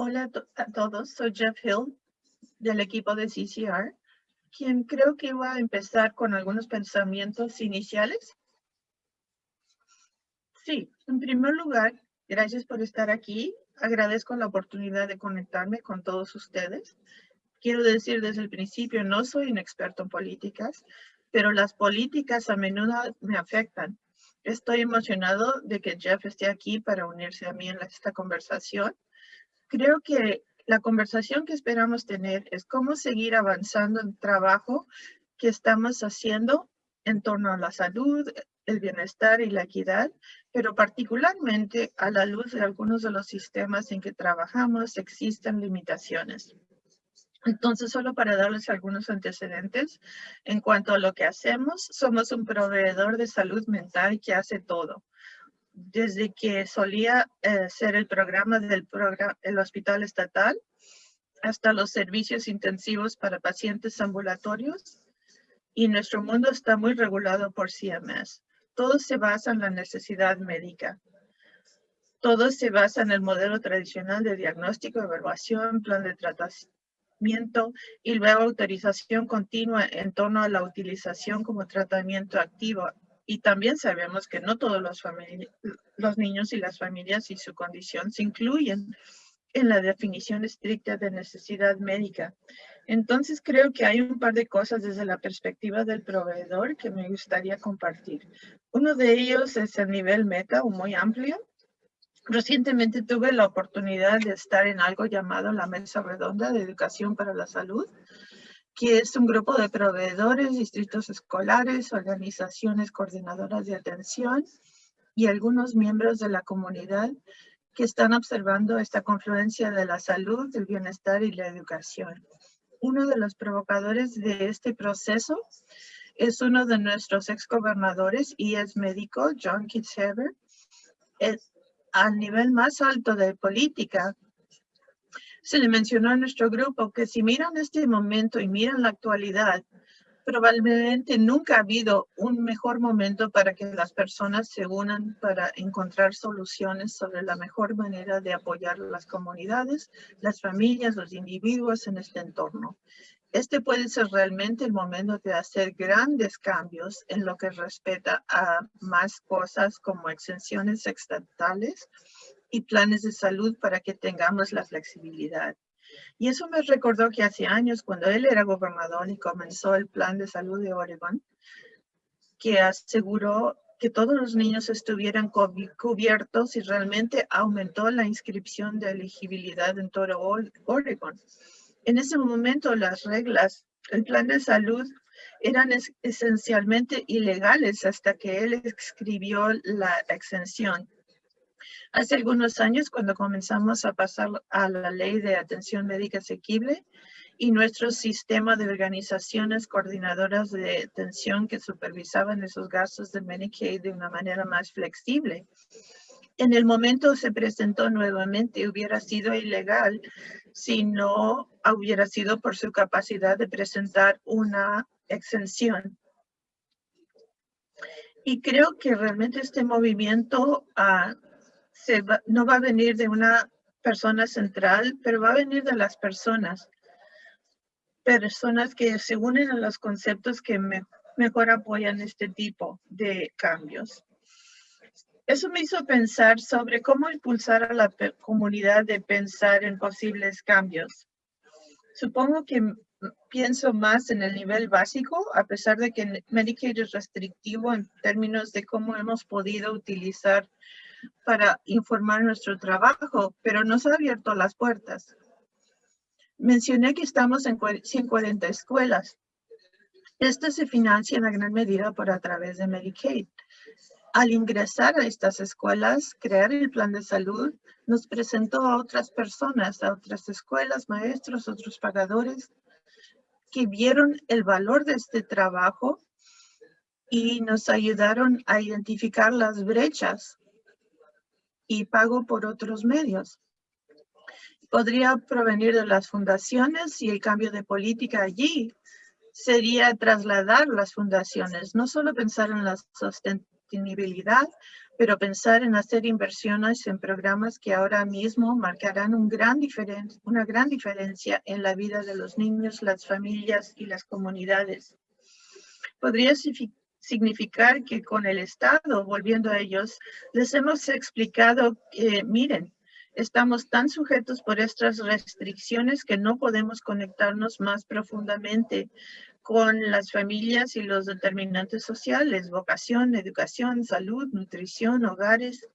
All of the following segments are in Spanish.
Hola a todos, soy Jeff Hill del equipo de CCR, quien creo que va a empezar con algunos pensamientos iniciales. Sí, en primer lugar, gracias por estar aquí. Agradezco la oportunidad de conectarme con todos ustedes. Quiero decir desde el principio, no soy un experto en políticas, pero las políticas a menudo me afectan. Estoy emocionado de que Jeff esté aquí para unirse a mí en esta conversación. Creo que la conversación que esperamos tener es cómo seguir avanzando el trabajo que estamos haciendo en torno a la salud, el bienestar y la equidad, pero particularmente a la luz de algunos de los sistemas en que trabajamos existen limitaciones. Entonces, solo para darles algunos antecedentes en cuanto a lo que hacemos, somos un proveedor de salud mental que hace todo. Desde que solía eh, ser el programa del programa, el hospital estatal, hasta los servicios intensivos para pacientes ambulatorios, y nuestro mundo está muy regulado por CMS. Todo se basa en la necesidad médica. Todo se basa en el modelo tradicional de diagnóstico, evaluación, plan de tratamiento y luego autorización continua en torno a la utilización como tratamiento activo. Y también sabemos que no todos los, niños y las familias y su condición se incluyen en la definición estricta de necesidad médica. Entonces creo que hay un par de cosas desde la perspectiva del proveedor que me gustaría compartir. Uno de ellos es el nivel meta o muy amplio Recientemente tuve la oportunidad de estar en algo llamado la Mesa Redonda de Educación para la Salud, que es un grupo de proveedores, distritos escolares, organizaciones coordinadoras de atención y algunos miembros de la comunidad que están observando esta confluencia de la salud, el bienestar y la educación. Uno de los provocadores de este proceso es uno de nuestros exgobernadores y es médico, John Kitzhaber. Al nivel más alto de política, se le mencionó a nuestro grupo que si miran este momento y miran la actualidad, probablemente nunca ha habido un mejor momento para que las personas se unan para encontrar soluciones sobre la mejor manera de apoyar las comunidades, las familias, los individuos en este entorno. Este puede ser realmente el momento de hacer grandes cambios en lo que respecta a más cosas como exenciones estatales y planes de salud para que tengamos la flexibilidad. Y eso me recordó que hace años, cuando él era gobernador y comenzó el plan de salud de Oregon, que aseguró que todos los niños estuvieran cubiertos y realmente aumentó la inscripción de elegibilidad en todo Oregon. En ese momento las reglas, el plan de salud eran esencialmente ilegales hasta que él escribió la exención. Hace algunos años, cuando comenzamos a pasar a la ley de atención médica asequible y nuestro sistema de organizaciones coordinadoras de atención que supervisaban esos gastos de Medicaid de una manera más flexible, en el momento se presentó nuevamente, hubiera sido ilegal si no hubiera sido por su capacidad de presentar una exención. Y creo que realmente este movimiento no va a venir de una persona central, pero va a venir de las personas. Personas que se unen a los conceptos que mejor apoyan este tipo de cambios. Eso me hizo pensar sobre cómo impulsar a la comunidad de pensar en posibles cambios. Supongo que pienso más en el nivel básico, a pesar de que Medicaid es restrictivo en términos de cómo hemos podido utilizar para informar nuestro trabajo, pero nos ha abierto las puertas. Mencioné que estamos en 140 escuelas. Estas se financian a gran medida por a través de Medicaid. Al ingresar a estas escuelas, crear el plan de salud nos presentó a otras personas, a otras escuelas, maestros, otros pagadores, que vieron el valor de este trabajo y nos ayudaron a identificar las brechas y pago por otros medios. Podría provenir de las fundaciones y el cambio de política allí sería trasladar las fundaciones, no solo pensar en la sostenibilidad, pero pensar en hacer inversiones en programas que ahora mismo marcarán un gran una gran diferencia en la vida de los niños, las familias y las comunidades. Podría significar que con el Estado, volviendo a ellos, les hemos explicado que, miren, estamos tan sujetos por estas restricciones que no podemos conectarnos más profundamente con las familias y los determinantes sociales, vocación, educación, salud, nutrición, hogares.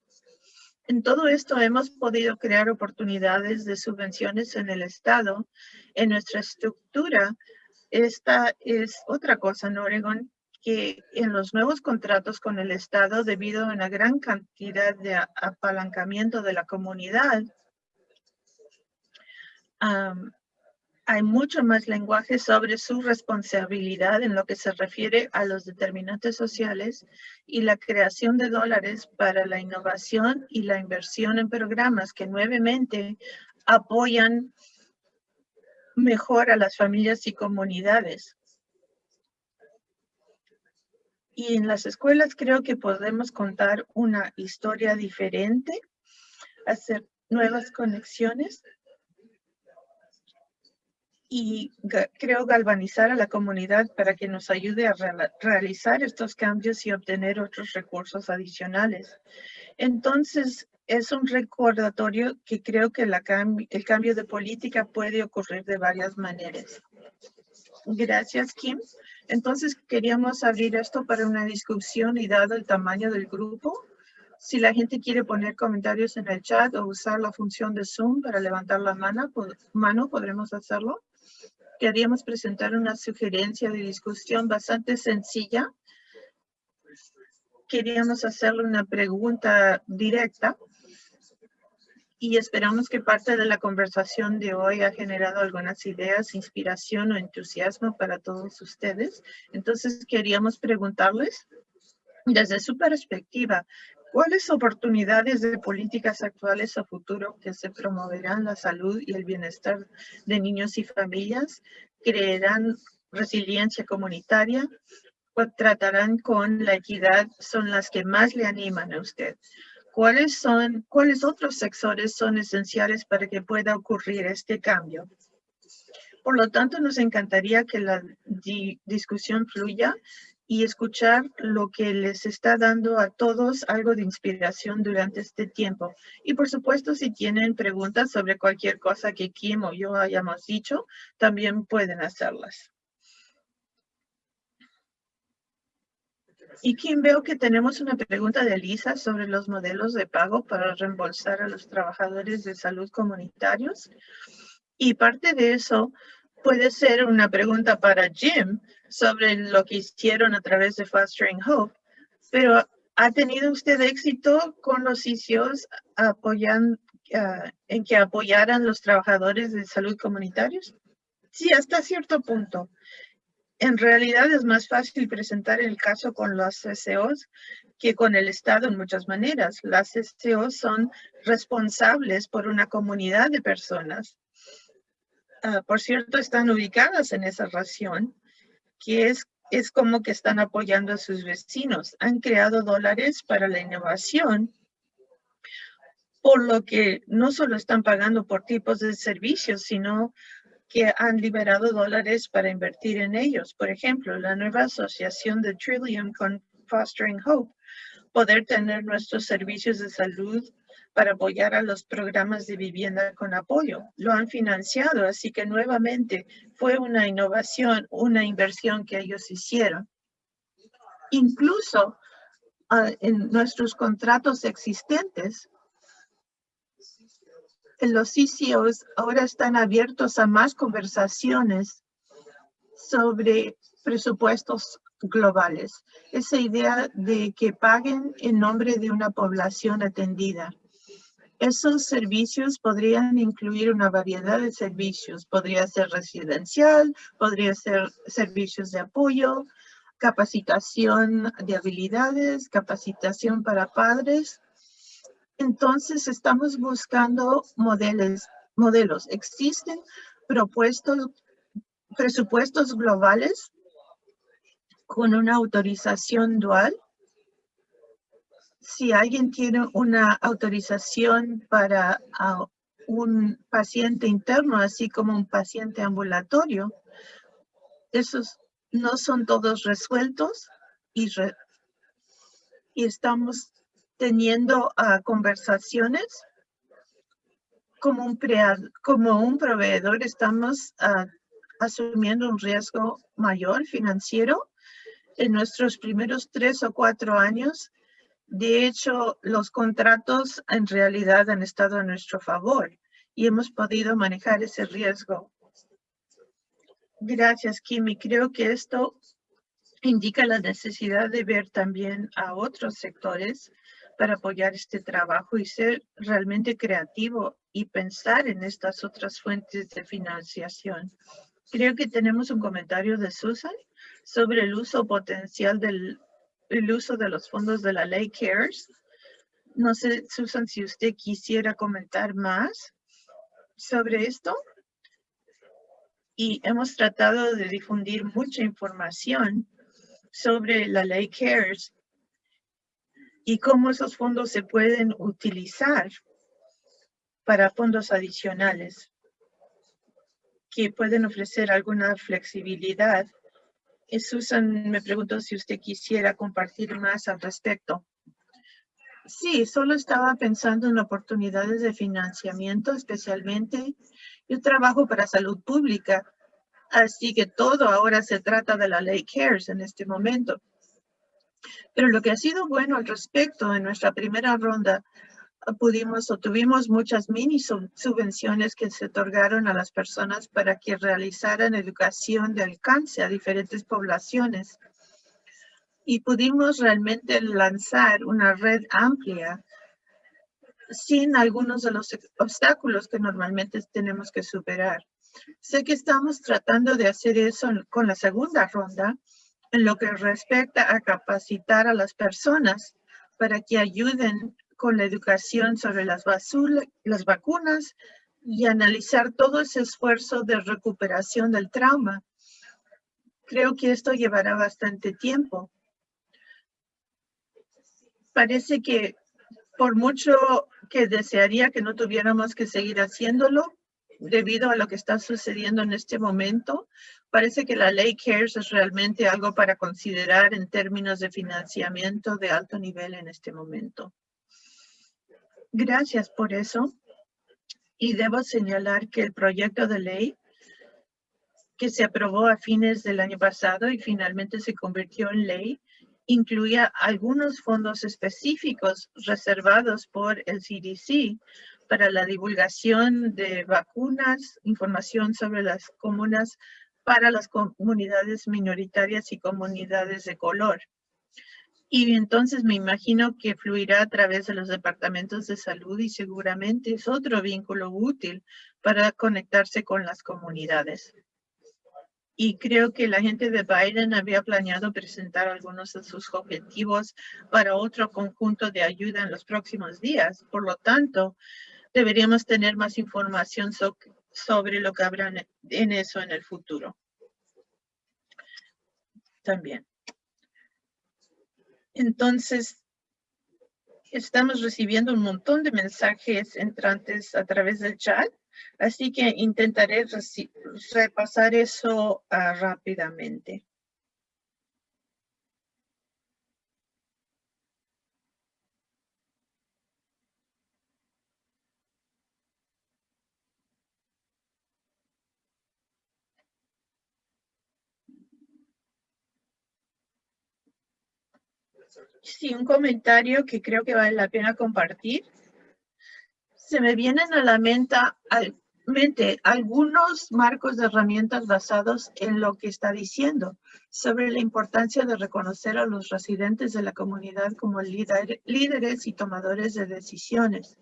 En todo esto hemos podido crear oportunidades de subvenciones en el Estado. En nuestra estructura, esta es otra cosa en Oregon que en los nuevos contratos con el Estado, debido a una gran cantidad de apalancamiento de la comunidad, hay mucho más lenguaje sobre su responsabilidad en lo que se refiere a los determinantes sociales y la creación de dólares para la innovación y la inversión en programas que nuevamente apoyan mejor a las familias y comunidades. Y en las escuelas creo que podemos contar una historia diferente, hacer nuevas conexiones y creo galvanizar a la comunidad para que nos ayude a realizar estos cambios y obtener otros recursos adicionales. Entonces, es un recordatorio que creo que el cambio de política puede ocurrir de varias maneras. Gracias, Kim. Entonces, queríamos abrir esto para una discusión y dado el tamaño del grupo, si la gente quiere poner comentarios en el chat o usar la función de Zoom para levantar la mano, mano podremos hacerlo queríamos presentar una sugerencia de discusión bastante sencilla. Queríamos hacerle una pregunta directa y esperamos que parte de la conversación de hoy ha generado algunas ideas, inspiración o entusiasmo para todos ustedes. Entonces queríamos preguntarles, desde su perspectiva, ¿Cuáles oportunidades de políticas actuales a futuro que se promoverán la salud y el bienestar de niños y familias? ¿Creerán resiliencia comunitaria? ¿O tratarán con la equidad? Son las que más le animan a usted. ¿Cuáles son, cuáles otros sectores son esenciales para que pueda ocurrir este cambio? Por lo tanto, nos encantaría que la discusión fluya y escuchar lo que les está dando a todos algo de inspiración durante este tiempo. Y por supuesto, si tienen preguntas sobre cualquier cosa que Kim o yo hayamos dicho, también pueden hacerlas. Y Kim, veo que tenemos una pregunta de Lisa sobre los modelos de pago para reembolsar a los trabajadores de salud comunitarios. Y parte de eso puede ser una pregunta para Jim sobre lo que hicieron a través de Fostering Hope, pero ¿ha tenido usted éxito con los sitios apoyan, ah, en que apoyaran los trabajadores de salud comunitarios? Sí, hasta cierto punto. En realidad es más fácil presentar el caso con los SEOs que con el Estado en muchas maneras. Las SEOs son responsables por una comunidad de personas Ah, por cierto, están ubicadas en esa región, que es, es como que están apoyando a sus vecinos. Han creado dólares para la innovación, por lo que no solo están pagando por tipos de servicios, sino que han liberado dólares para invertir en ellos. Por ejemplo, la nueva asociación de Trillium con Fostering Hope, poder tener nuestros servicios de salud para apoyar a los programas de vivienda con apoyo. Lo han financiado, así que nuevamente fue una innovación, una inversión que ellos hicieron. Incluso ah, en nuestros contratos existentes, los CCOs ahora están abiertos a más conversaciones sobre presupuestos globales. Esa idea de que paguen en nombre de una población atendida. Esos servicios podrían incluir una variedad de servicios. Podría ser residencial, podría ser servicios de apoyo, capacitación de habilidades, capacitación para padres. Entonces, estamos buscando modelos. modelos. Existen propuestos, presupuestos globales con una autorización dual si alguien tiene una autorización para un paciente interno, así como un paciente ambulatorio, esos no son todos resueltos y, y estamos teniendo ah, conversaciones como un, como un proveedor, estamos ah, asumiendo un riesgo mayor financiero en nuestros primeros tres o cuatro años de hecho, los contratos en realidad han estado a nuestro favor y hemos podido manejar ese riesgo. Gracias, Kimi. Creo que esto indica la necesidad de ver también a otros sectores para apoyar este trabajo y ser realmente creativo y pensar en estas otras fuentes de financiación. Creo que tenemos un comentario de Susan sobre el uso potencial del el uso de los fondos de la ley CARES. No sé, Susan, si usted quisiera comentar más sobre esto. Y hemos tratado de difundir mucha información sobre la ley CARES y cómo esos fondos se pueden utilizar para fondos adicionales que pueden ofrecer alguna flexibilidad Susan me preguntó si usted quisiera compartir más al respecto. Sí, solo estaba pensando en oportunidades de financiamiento, especialmente yo trabajo para salud pública, así que todo ahora se trata de la ley CARES en este momento. Pero lo que ha sido bueno al respecto en nuestra primera ronda pudimos o tuvimos muchas mini subvenciones que se otorgaron a las personas para que realizaran educación de alcance a diferentes poblaciones. Y pudimos realmente lanzar una red amplia sin algunos de los obstáculos que normalmente tenemos que superar. Sé que estamos tratando de hacer eso con la segunda ronda en lo que respecta a capacitar a las personas para que ayuden con la educación sobre las, vacunas y analizar todo ese esfuerzo de recuperación del trauma. Creo que esto llevará bastante tiempo. Parece que por mucho que desearía que no tuviéramos que seguir haciéndolo, debido a lo que está sucediendo en este momento, parece que la ley CARES es realmente algo para considerar en términos de financiamiento de alto nivel en este momento. Gracias por eso. Y debo señalar que el proyecto de ley que se aprobó a fines del año pasado y finalmente se convirtió en ley, incluía algunos fondos específicos reservados por el CDC para la divulgación de vacunas, información sobre las comunas para las comunidades minoritarias y comunidades de color. Y entonces me imagino que fluirá a través de los departamentos de salud y seguramente es otro vínculo útil para conectarse con las comunidades. Y creo que la gente de Biden había planeado presentar algunos de sus objetivos para otro conjunto de ayuda en los próximos días. Por lo tanto, deberíamos tener más información sobre lo que habrá en eso en el futuro. También. Entonces, estamos recibiendo un montón de mensajes entrantes a través del chat, así que intentaré repasar eso ah, rápidamente. Sí, un comentario que creo que vale la pena compartir. Se me vienen a la mente, algunos marcos de herramientas basados en lo que está diciendo sobre la importancia de reconocer a los residentes de la comunidad como líderes y tomadores de decisiones.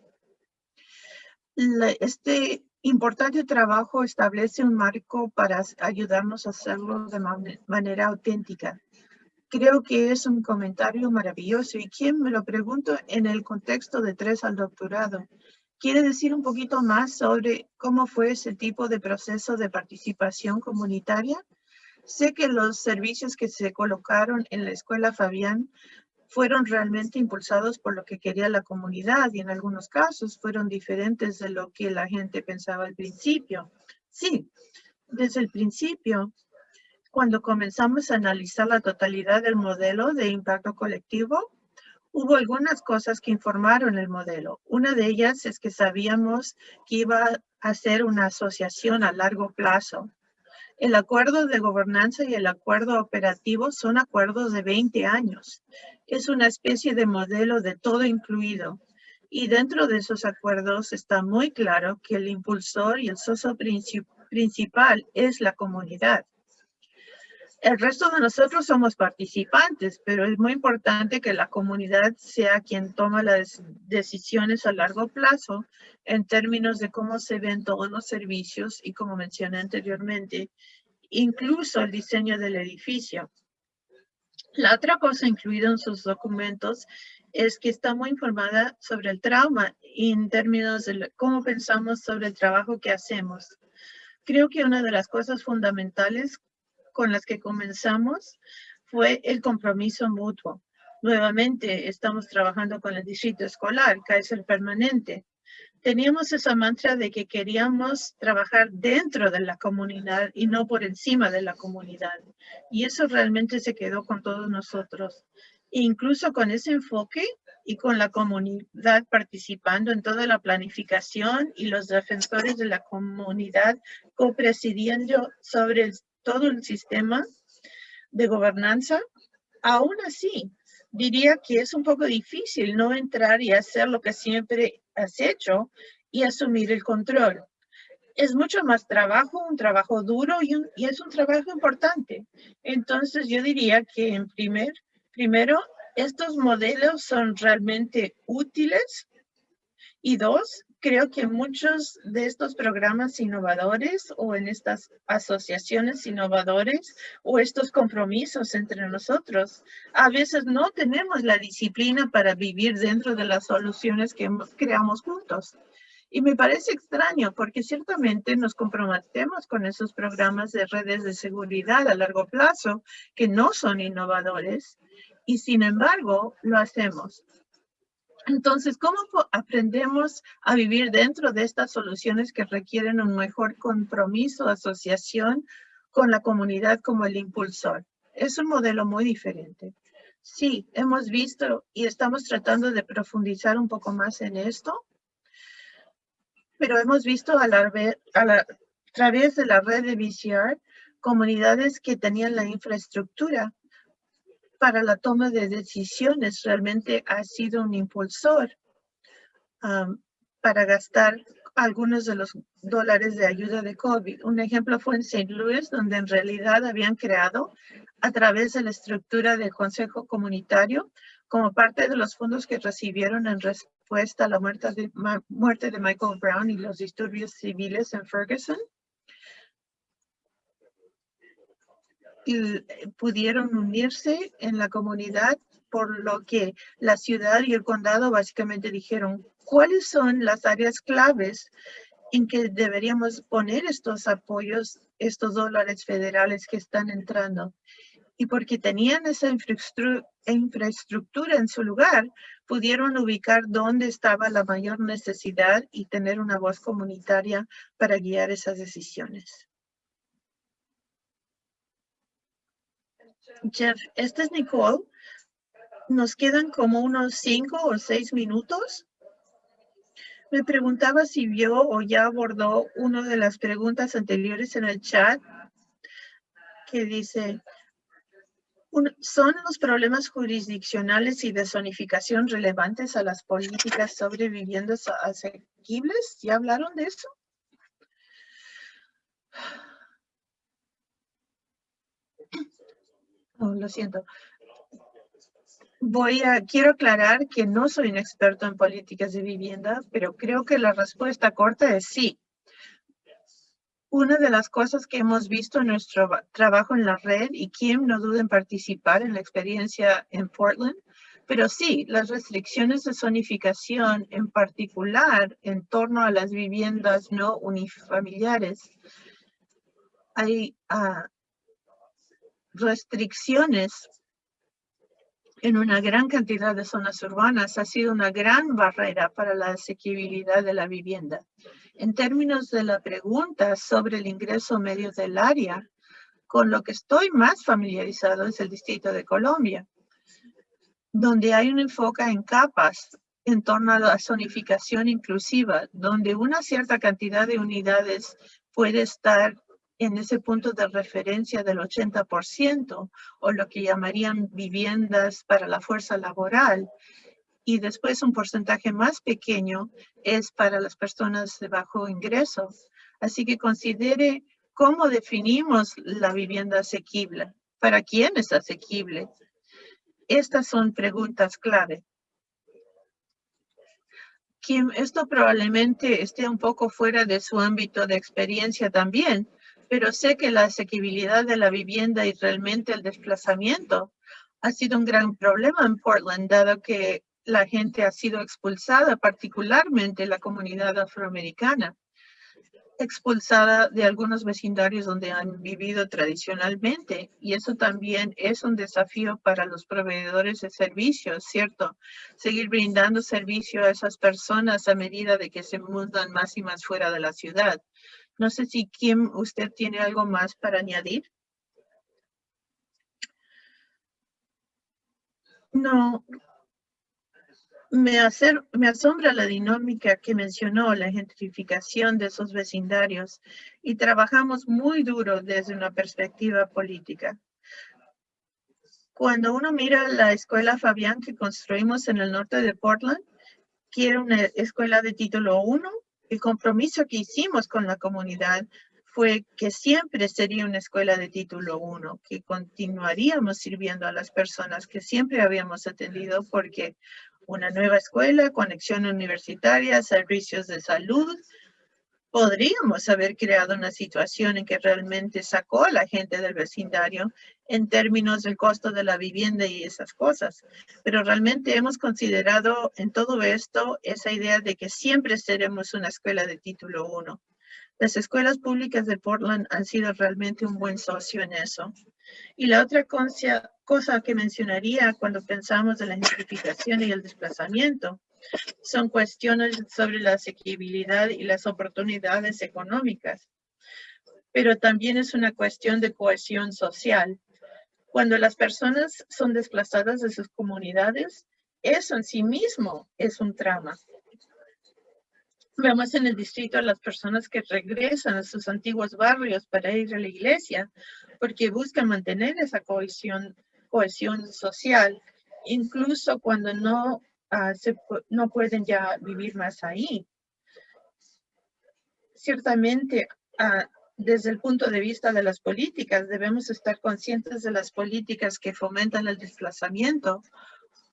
este importante trabajo establece un marco para ayudarnos a hacerlo de manera auténtica Creo que es un comentario maravilloso y quien me lo pregunto en el contexto de tres al doctorado. ¿Quiere decir un poquito más sobre cómo fue ese tipo de proceso de participación comunitaria? Sé que los servicios que se colocaron en la escuela Fabián fueron realmente impulsados por lo que quería la comunidad y en algunos casos fueron diferentes de lo que la gente pensaba al principio. Sí, desde el principio, cuando comenzamos a analizar la totalidad del modelo de impacto colectivo, hubo algunas cosas que informaron el modelo. Una de ellas es que sabíamos que iba a ser una asociación a largo plazo. El acuerdo de gobernanza y el acuerdo operativo son acuerdos de 20 años. Es una especie de modelo de todo incluido. Y dentro de esos acuerdos está muy claro que el impulsor y el socio principal es la comunidad. El resto de nosotros somos participantes, pero es muy importante que la comunidad sea quien toma las decisiones a largo plazo en términos de cómo se ven todos los servicios y como mencioné anteriormente, incluso el diseño del edificio. La otra cosa incluida en sus documentos es que está muy informada sobre el trauma en términos de cómo pensamos sobre el trabajo que hacemos. Creo que una de las cosas fundamentales con las que comenzamos fue el compromiso mutuo. Nuevamente, estamos trabajando con el distrito escolar, Kaiser Permanente. Teníamos esa mantra de que queríamos trabajar dentro de la comunidad y no por encima de la comunidad. Y eso realmente se quedó con todos nosotros. incluso con ese enfoque y con la comunidad participando en toda la planificación y los defensores de la comunidad copresidiendo sobre el todo el sistema de gobernanza, aún así, diría que es un poco difícil no entrar y hacer lo que siempre has hecho y asumir el control. Es mucho más trabajo, un trabajo duro y, y es un trabajo importante. Entonces yo diría que en primer, primero, estos modelos son realmente útiles y dos, creo que muchos de estos programas innovadores o en estas asociaciones innovadores o estos compromisos entre nosotros, a veces no tenemos la disciplina para vivir dentro de las soluciones que creamos juntos. Y me parece extraño porque ciertamente nos comprometemos con esos programas de redes de seguridad a largo plazo que no son innovadores y sin embargo lo hacemos. Entonces, ¿cómo aprendemos a vivir dentro de estas soluciones que requieren un mejor compromiso, asociación con la comunidad como el impulsor? Es un modelo muy diferente. Sí, hemos visto y estamos tratando de profundizar un poco más en esto, pero hemos visto a, través de la red de VCR comunidades que tenían la infraestructura para la toma de decisiones realmente ha sido un impulsor para gastar algunos de los dólares de ayuda de COVID. Un ejemplo fue en St. Louis, donde en realidad habían creado a través de la estructura del Consejo Comunitario como parte de los fondos que recibieron en respuesta a la muerte de, muerte de Michael Brown y los disturbios civiles en Ferguson. Y pudieron unirse en la comunidad, por lo que la ciudad y el condado básicamente dijeron, ¿cuáles son las áreas claves en que deberíamos poner estos apoyos, estos dólares federales que están entrando? Y porque tenían esa infraestructura en su lugar, pudieron ubicar dónde estaba la mayor necesidad y tener una voz comunitaria para guiar esas decisiones. Jeff, esta es Nicole. Nos quedan como unos cinco o seis minutos. Me preguntaba si vio o ya abordó una de las preguntas anteriores en el chat que dice, ¿son los problemas jurisdiccionales y de zonificación relevantes a las políticas sobre viviendas asequibles? ¿Ya hablaron de eso? Lo siento. Voy a, quiero aclarar que no soy un experto en políticas de vivienda, pero creo que la respuesta corta es sí. Una de las cosas que hemos visto en nuestro trabajo en la red, y Kim no duda en participar en la experiencia en Portland, pero sí, las restricciones de zonificación, en particular en torno a las viviendas no unifamiliares, hay uh, restricciones en una gran cantidad de zonas urbanas ha sido una gran barrera para la asequibilidad de la vivienda. En términos de la pregunta sobre el ingreso medio del área, con lo que estoy más familiarizado es el Distrito de Colombia, donde hay un enfoque en capas en torno a la zonificación inclusiva, donde una cierta cantidad de unidades puede estar en ese punto de referencia del 80% o lo que llamarían viviendas para la fuerza laboral. Y después un porcentaje más pequeño es para las personas de bajo ingreso. Así que considere cómo definimos la vivienda asequible. ¿Para quién es asequible? Estas son preguntas clave. esto probablemente esté un poco fuera de su ámbito de experiencia también, pero sé que la asequibilidad de la vivienda y realmente el desplazamiento ha sido un gran problema en Portland, dado que la gente ha sido expulsada, particularmente la comunidad afroamericana, expulsada de algunos vecindarios donde han vivido tradicionalmente. Y eso también es un desafío para los proveedores de servicios, ¿cierto? Seguir brindando servicio a esas personas a medida de que se mudan más y más fuera de la ciudad. No sé si Kim, usted tiene algo más para añadir. No, me, hacer, me asombra la dinámica que mencionó, la gentrificación de esos vecindarios y trabajamos muy duro desde una perspectiva política. Cuando uno mira la escuela Fabián que construimos en el norte de Portland, quiere una escuela de título 1 el compromiso que hicimos con la comunidad fue que siempre sería una escuela de título 1, que continuaríamos sirviendo a las personas que siempre habíamos atendido porque una nueva escuela, conexión universitaria, servicios de salud, podríamos haber creado una situación en que realmente sacó a la gente del vecindario en términos del costo de la vivienda y esas cosas. Pero realmente hemos considerado en todo esto esa idea de que siempre seremos una escuela de título 1. Las escuelas públicas de Portland han sido realmente un buen socio en eso. Y la otra cosa que mencionaría cuando pensamos en la gentrificación y el desplazamiento son cuestiones sobre la asequibilidad y las oportunidades económicas, pero también es una cuestión de cohesión social. Cuando las personas son desplazadas de sus comunidades, eso en sí mismo es un trama. Vemos en el distrito a las personas que regresan a sus antiguos barrios para ir a la iglesia porque buscan mantener esa cohesión, cohesión social, incluso cuando no Ah, no pueden ya vivir más ahí. Ciertamente, ah, desde el punto de vista de las políticas, debemos estar conscientes de las políticas que fomentan el desplazamiento,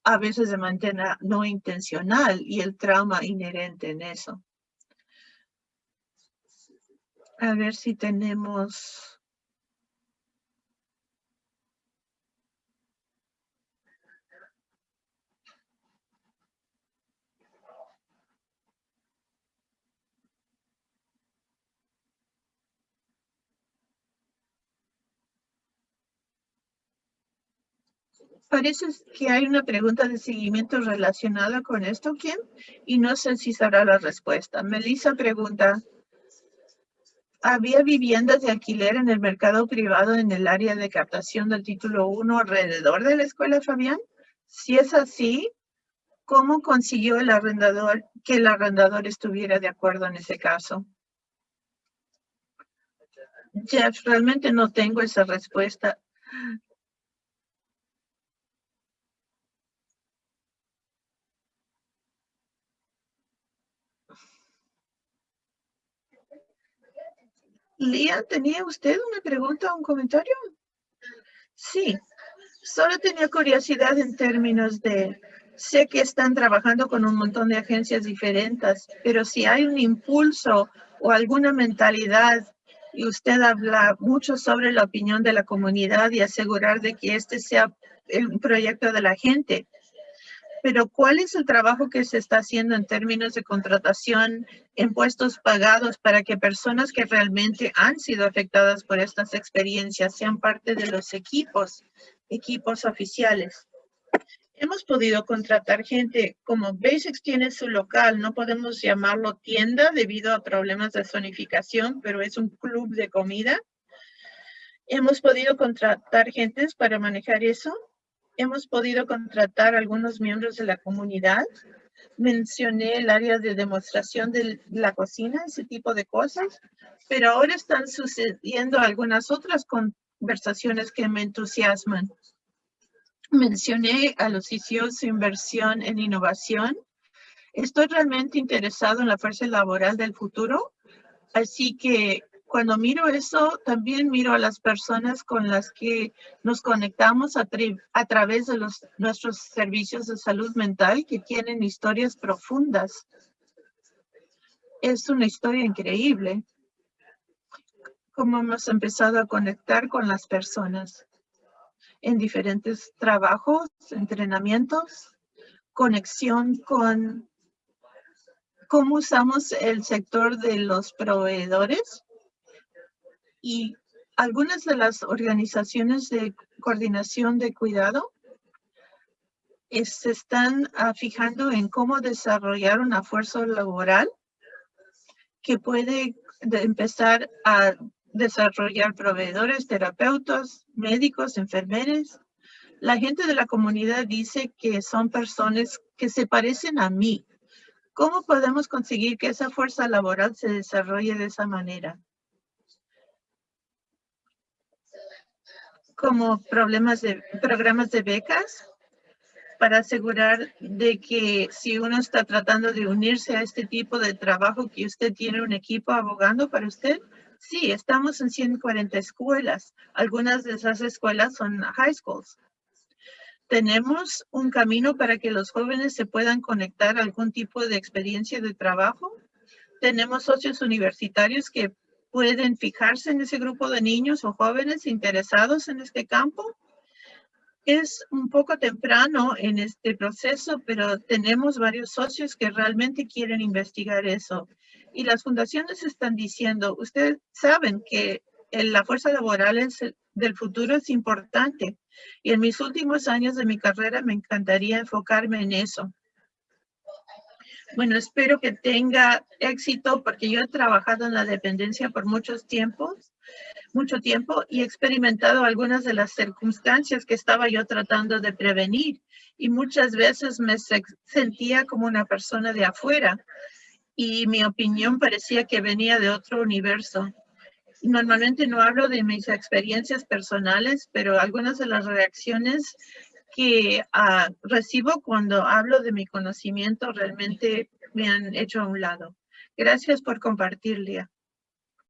a veces de manera no intencional y el trauma inherente en eso. A ver si tenemos Parece que hay una pregunta de seguimiento relacionada con esto, Kim, y no sé si sabrá la respuesta. Melissa pregunta, ¿había viviendas de alquiler en el mercado privado en el área de captación del título 1 alrededor de la escuela Fabián? Si es así, ¿cómo consiguió el arrendador que el arrendador estuviera de acuerdo en ese caso? Jeff, realmente no tengo esa respuesta. Lía, ¿tenía usted una pregunta o un comentario? Sí, solo tenía curiosidad en términos de, sé que están trabajando con un montón de agencias diferentes, pero si hay un impulso o alguna mentalidad y usted habla mucho sobre la opinión de la comunidad y asegurar de que este sea un proyecto de la gente, pero ¿cuál es el trabajo que se está haciendo en términos de contratación en puestos pagados para que personas que realmente han sido afectadas por estas experiencias sean parte de los equipos, equipos oficiales? Hemos podido contratar gente, como Basics tiene su local, no podemos llamarlo tienda debido a problemas de zonificación, pero es un club de comida. Hemos podido contratar gentes para manejar eso. Hemos podido contratar algunos miembros de la comunidad. Mencioné el área de demostración de la cocina, ese tipo de cosas, pero ahora están sucediendo algunas otras conversaciones que me entusiasman. Mencioné a los de inversión en innovación. Estoy realmente interesado en la fuerza laboral del futuro, así que cuando miro eso, también miro a las personas con las que nos conectamos a, través de nuestros servicios de salud mental que tienen historias profundas. Es una historia increíble cómo hemos empezado a conectar con las personas en diferentes trabajos, entrenamientos, conexión con cómo usamos el sector de los proveedores y algunas de las organizaciones de coordinación de cuidado se están ah, fijando en cómo desarrollar una fuerza laboral que puede empezar a desarrollar proveedores, terapeutas, médicos, enfermeros. La gente de la comunidad dice que son personas que se parecen a mí. ¿Cómo podemos conseguir que esa fuerza laboral se desarrolle de esa manera? Como problemas de, programas de becas para asegurar de que si uno está tratando de unirse a este tipo de trabajo, que usted tiene un equipo abogando para usted, Sí, estamos en 140 escuelas. Algunas de esas escuelas son high schools. Tenemos un camino para que los jóvenes se puedan conectar a algún tipo de experiencia de trabajo. Tenemos socios universitarios que pueden fijarse en ese grupo de niños o jóvenes interesados en este campo. Es un poco temprano en este proceso, pero tenemos varios socios que realmente quieren investigar eso y las fundaciones están diciendo, ustedes saben que la fuerza laboral del futuro es importante y en mis últimos años de mi carrera me encantaría enfocarme en eso. Bueno, espero que tenga éxito porque yo he trabajado en la dependencia por muchos tiempos, mucho tiempo y he experimentado algunas de las circunstancias que estaba yo tratando de prevenir y muchas veces me sentía como una persona de afuera y mi opinión parecía que venía de otro universo. Normalmente no hablo de mis experiencias personales, pero algunas de las reacciones que ah, recibo cuando hablo de mi conocimiento realmente me han hecho a un lado. Gracias por compartir, Lía.